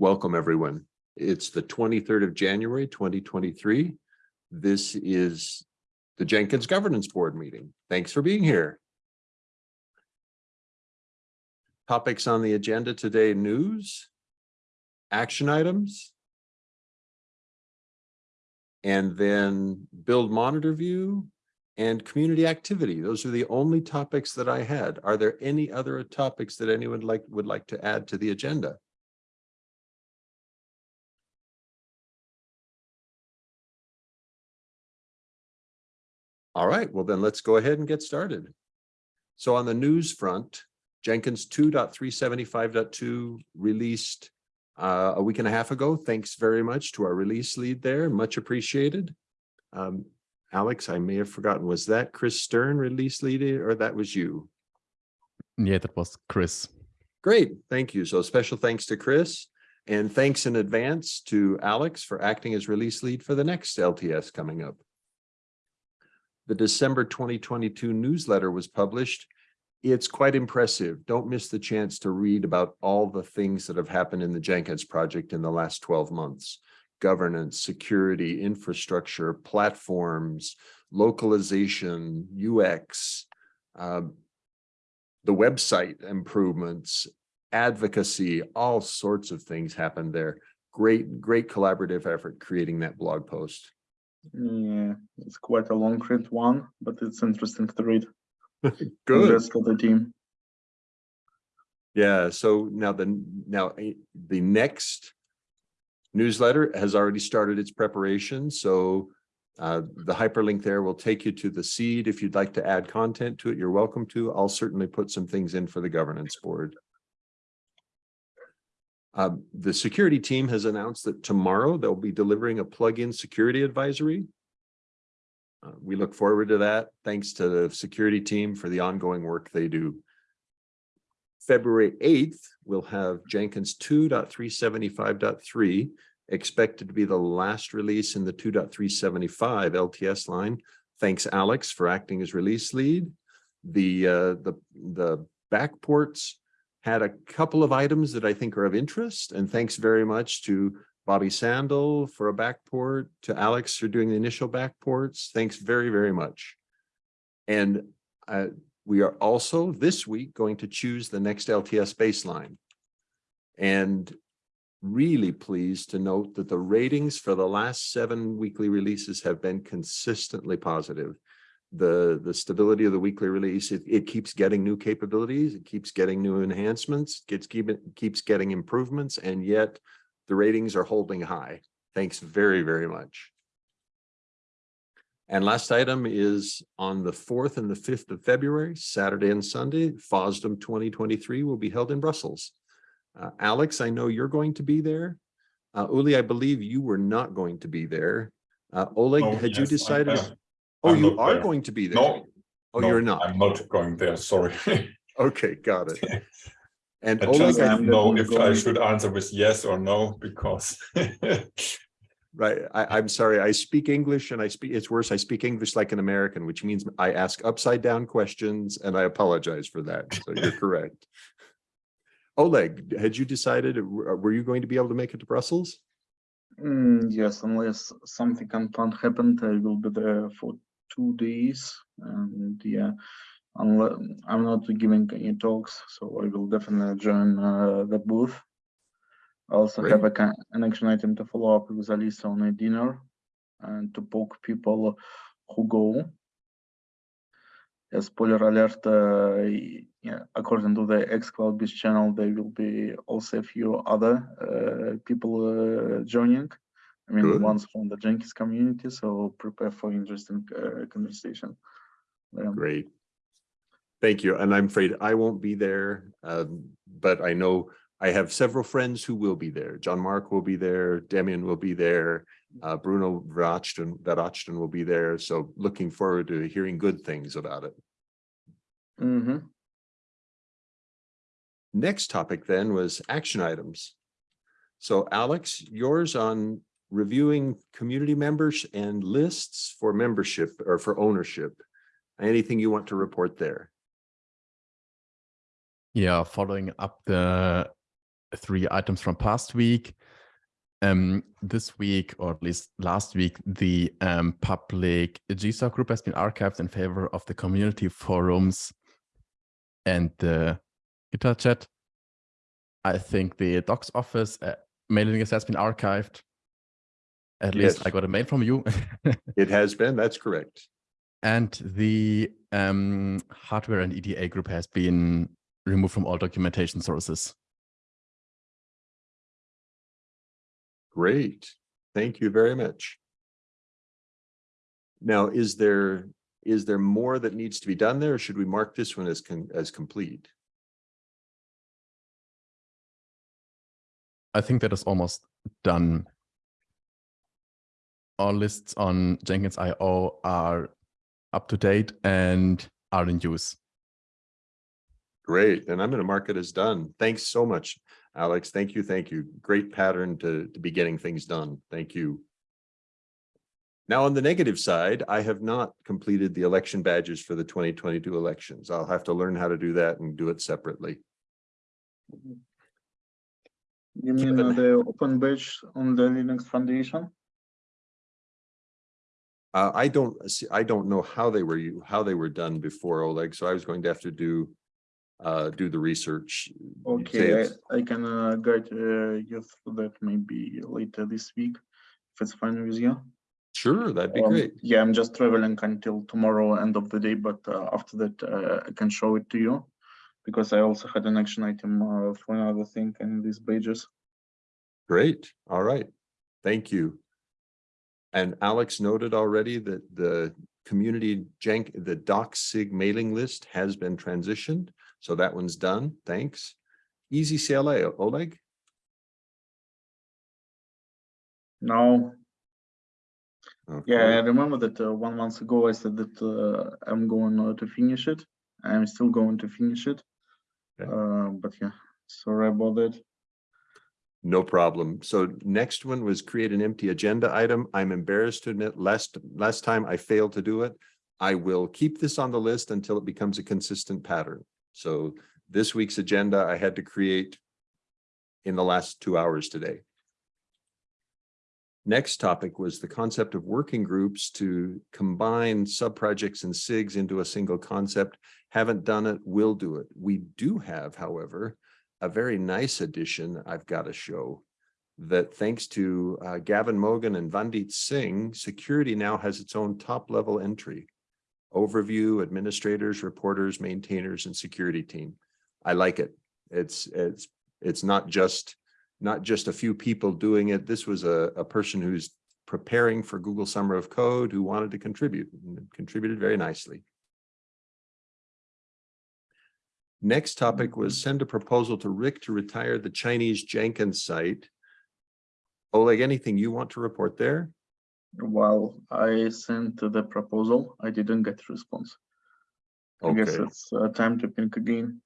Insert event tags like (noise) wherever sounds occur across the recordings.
Welcome, everyone. It's the 23rd of January, 2023. This is the Jenkins Governance Board meeting. Thanks for being here. Topics on the agenda today, news, action items, and then build monitor view and community activity. Those are the only topics that I had. Are there any other topics that anyone like would like to add to the agenda? All right, well then let's go ahead and get started. So on the news front, Jenkins 2.375.2 released uh, a week and a half ago. Thanks very much to our release lead there. Much appreciated. Um, Alex, I may have forgotten, was that Kris Stern release lead or that was you? Yeah, that was Kris. Great, thank you. So special thanks to Kris and thanks in advance to Alex for acting as release lead for the next LTS coming up. The December 2022 newsletter was published. It's quite impressive. Don't miss the chance to read about all the things that have happened in the Jenkins project in the last 12 months. Governance, security, infrastructure, platforms, localization, UX, um, the website improvements, advocacy, all sorts of things happened there. Great, great collaborative effort creating that blog post. Yeah, it's quite a long print one, but it's interesting to read. (laughs) Good. Congrats to the team. Yeah, so now the, now eh, the next newsletter has already started its preparation, so uh, the hyperlink there will take you to the seed. If you'd like to add content to it, you're welcome to. I'll certainly put some things in for the governance board. Um, the security team has announced that tomorrow they'll be delivering a plug-in security advisory. Uh, we look forward to that. Thanks to the security team for the ongoing work they do. February 8th, we'll have Jenkins 2.375.3 expected to be the last release in the 2.375 LTS line. Thanks, Alex, for acting as release lead. The, uh, the, the backports had a couple of items that I think are of interest, and thanks very much to Bobby Sandell for a backport, to Alex for doing the initial backports. Thanks very, very much. And uh, we are also this week going to choose the next LTS baseline. And really pleased to note that the ratings for the last seven weekly releases have been consistently positive. The, the stability of the weekly release, it, it keeps getting new capabilities, it keeps getting new enhancements, gets keep it keeps getting improvements, and yet the ratings are holding high. Thanks very, very much. And last item is on the 4th and the 5th of February, Saturday and Sunday, FOSDEM 2023 will be held in Brussels. Uh, Alex, I know you're going to be there. Uh, Uli, I believe you were not going to be there. Uh, Oleg, Oh, had you yes, I decided? am. Oh, I'm you are there. going to be there. No, Oh, no, you're not. I'm not going there, sorry. (laughs) Okay, got it. And I Oleg, just I- don't know definitely if I should answer with yes or no, because (laughs) right, I, I'm sorry, I speak English and I speak, it's worse, I speak English like an American, which means I ask upside down questions and I apologize for that. So you're (laughs) correct. Oleg, had you decided, were were you going to be able to make it to Brussels? Mm, yes, unless something unplanned happened, I will be there for two days. And yeah, I'm not giving any talks, so I will definitely join uh, the booth. I also have a, an action item to follow up with Alisa on a dinner and to poke people who go. A spoiler alert, uh, yeah, according to the xCloudBees channel, there will be also a few other uh, people uh, joining. I mean, Good. ones from the Jenkins community, so prepare for interesting uh, conversation. Um, Great. Thank you. And I'm afraid I won't be there, um, but I know I have several friends who will be there. Jean-Marc will be there, Damien will be there, uh, Bruno Verachten, Verachten will be there. So looking forward to hearing good things about it. mhm. Next topic then was action items. So Alex, yours on reviewing community members and lists for membership or for ownership. Anything you want to report there? Yeah, following up the three items from past week. Um, this week, or at least last week, the um, public GSOC group has been archived in favor of the community forums and the GitHub chat. I think the docs office uh, mailing list has been archived. At least I got a mail from you. (laughs) It has been, that's correct. and the um, hardware and EDA group has been removed from all documentation sources. Great. Thank you very much. Now, is there, is there more that needs to be done there? or Should we mark this one as, con- as complete? I think that is almost done. All lists on Jenkins IO are up to date and are in use. Great, and I'm going to mark it as done. Thanks so much, Alex. Thank you, thank you. Great pattern to, to be getting things done. Thank you. Now, on the negative side, I have not completed the election badges for the twenty twenty-two elections. I'll have to learn how to do that and do it separately. You mean Given- uh, the open badge on the Linux Foundation? Uh, I don't, see, I don't know how they were, you, how they were done before Oleg, so I was going to have to do, uh, do the research. Okay, I, I can uh, guide uh, you through that maybe later this week, if it's fine with you. Sure, that'd be Um, great. Yeah, I'm just traveling until tomorrow, end of the day, but uh, after that, uh, I can show it to you. Because I also had an action item uh, for another thing in these pages. Great, all right, thank you. And Alex noted already that the community jank, the DocSig mailing list has been transitioned, so that one's done, thanks. Easy CLA, Oleg? Now, yeah, I remember that uh, one month ago I said that uh, I'm going uh, to finish it. I'm still going to finish it. Okay. Uh, but yeah, sorry about that. No problem. So next one was create an empty agenda item. I'm embarrassed to admit, last, last time I failed to do it. I will keep this on the list until it becomes a consistent pattern. So this week's agenda I had to create in the last two hours today. Next topic was the concept of working groups to combine sub-projects and SIGs into a single concept. Haven't done it, will do it. We do have, however, a very nice addition I've got to show that thanks to uh, Gavin Mogan and Vandit Singh, security now has its own top level entry. Overview, administrators, reporters, maintainers, and security team. I like it. It's, it's, it's not just, not just a few people doing it. This was a, a person who's preparing for Google Summer of Code who wanted to contribute and contributed very nicely. Next topic was send a proposal to Rick to retire the Chinese Jenkins site. Oleg, anything you want to report there? While I sent the proposal, I didn't get a response. I guess it's uh, time to think again.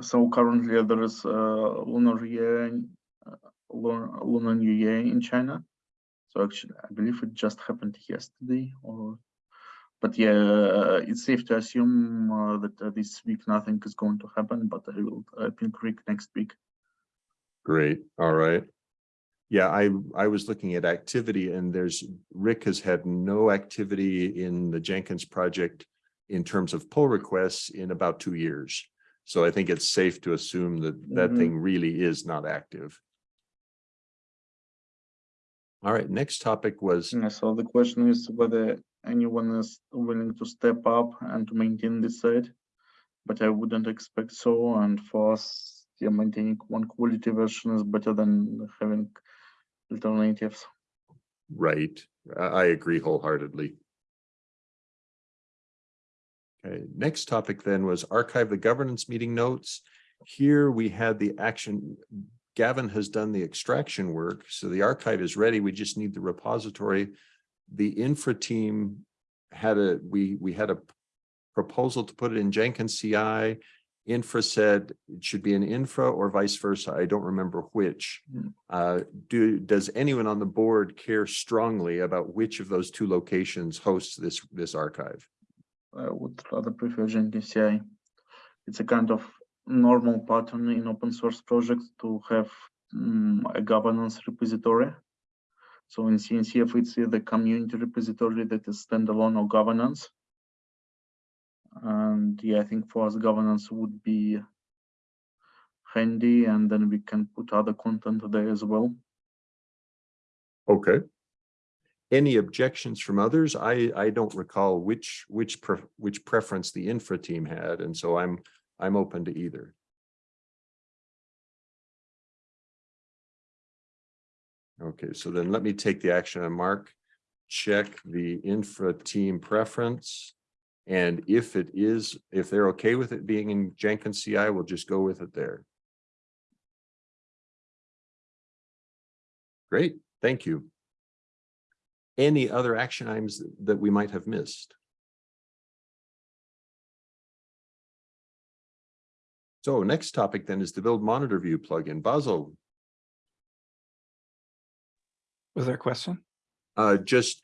So currently there is uh, lunar year, uh, lunar, lunar new year in China. So actually, I believe it just happened yesterday or, but yeah, uh, it's safe to assume uh, that uh, this week nothing is going to happen, but I will think Rick next week. great, all right. Yeah, I, I was looking at activity and there's, Rick has had no activity in the Jenkins project in terms of pull requests in about two years. So I think it's safe to assume that that Mhm. thing really is not active. All right, next topic was, Yeah, so the question is whether anyone is willing to step up and to maintain this site. But I wouldn't expect so, and for us, yeah, maintaining one quality version is better than having alternatives. right, I, agree wholeheartedly. Okay, next topic then was archive the governance meeting notes. Here we had the action, Gavin has done the extraction work, so the archive is ready. We just need the repository. The infra team had a, we, we had a proposal to put it in Jenkins CI. Infra said it should be an infra or vice versa. I don't remember which. Hmm. Uh, do, does anyone on the board care strongly about which of those two locations hosts this, this archive? I would rather prefer Jenkins CI. It's a kind of normal pattern in open source projects to have mm, a governance repository. So in CNCF, it's the community repository that is standalone or governance. And yeah, I think for us governance would be handy and then we can put other content there as well. Okay. Any objections from others? I, I don't recall which, which, pre- which preference the infra team had, and so I'm, I'm open to either. Okay, so then let me take the action on Mark. Check the infra team preference. And if it is, if they're okay with it being in Jenkins CI, we'll just go with it there. Great, thank you. Any other action items that we might have missed? So next topic then is the build monitor view plugin. Basil, Was there a question? uh, just,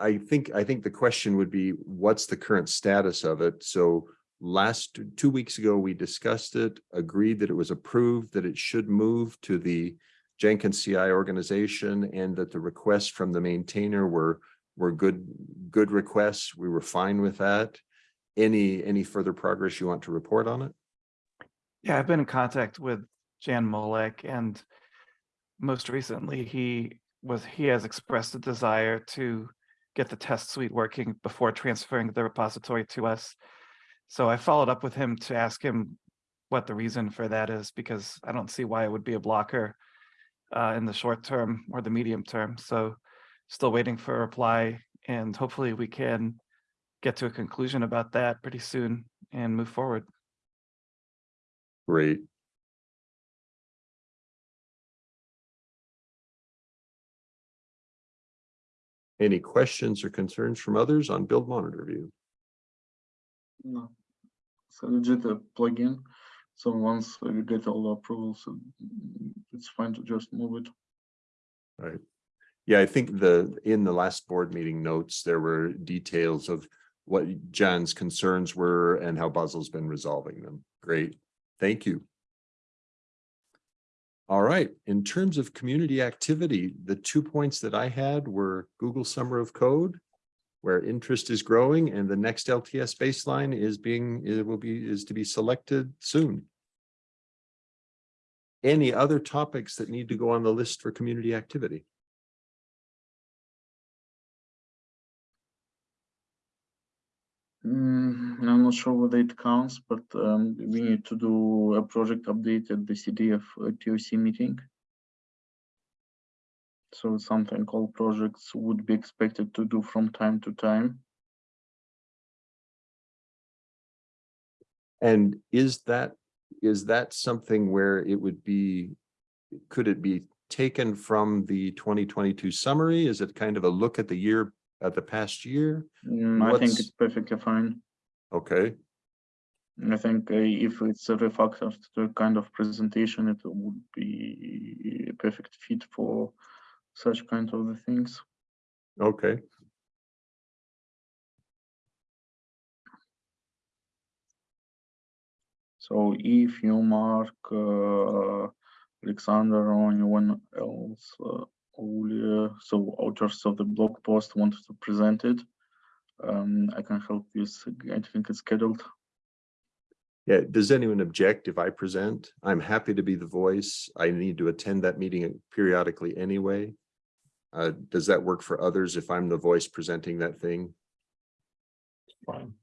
I think, I think the question would be, what's the current status of it? So last, two weeks ago, we discussed it, agreed that it was approved, that it should move to the Jenkins CI organization and that the requests from the maintainer were, were good, good requests. We were fine with that. Any, any further progress you want to report on it? Yeah, I've been in contact with Jan Molak and most recently he was, he has expressed a desire to get the test suite working before transferring the repository to us. So I followed up with him to ask him what the reason for that is, because I don't see why it would be a blocker uh, in the short term or the medium term. So still waiting for a reply and hopefully we can get to a conclusion about that pretty soon and move forward. Great. Any questions or concerns from others on build monitor view? No. It's a legit plugin. So once we get all the approvals, it's fine to just move it. Right. Yeah, I think the, in the last board meeting notes, there were details of what John's concerns were and how Basil's been resolving them. Great, thank you. All right, in terms of community activity, the two points that I had were Google Summer of Code, where interest is growing and the next LTS baseline is being, it will be, is to be selected soon. Any other topics that need to go on the list for community activity? Mm, I'm not sure whether it counts, but um, we need to do a project update at the CDF uh, TOC meeting. So something all projects would be expected to do from time to time. And is that, is that something where it would be, could it be taken from the twenty twenty-two summary? Is it kind of a look at the year, at the past year? Mm, I think it's perfectly fine. Okay, I think uh, if it's a refactored to kind of presentation, it would be a perfect fit for such kind of the things. okay. So if you mark uh, Alexander or anyone else, uh, so authors of the blog post wanted to present it, um, I can help you. I think it's scheduled. Yeah, does anyone object if I present? I'm happy to be the voice. I need to attend that meeting periodically anyway. Uh, does that work for others if I'm the voice presenting that thing? Fine.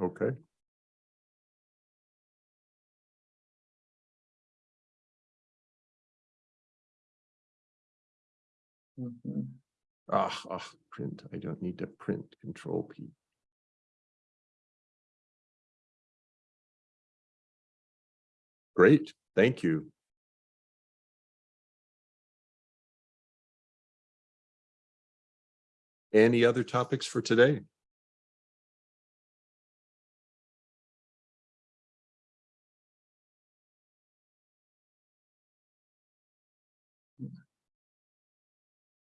Okay. Mhm. Ah, ah, print. I don't need to print control P. Great, thank you. Any other topics for today?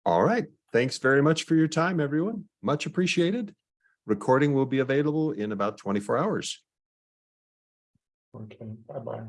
All right, thanks very much for your time, everyone. Much appreciated. Recording will be available in about twenty-four hours. Okay, bye-bye.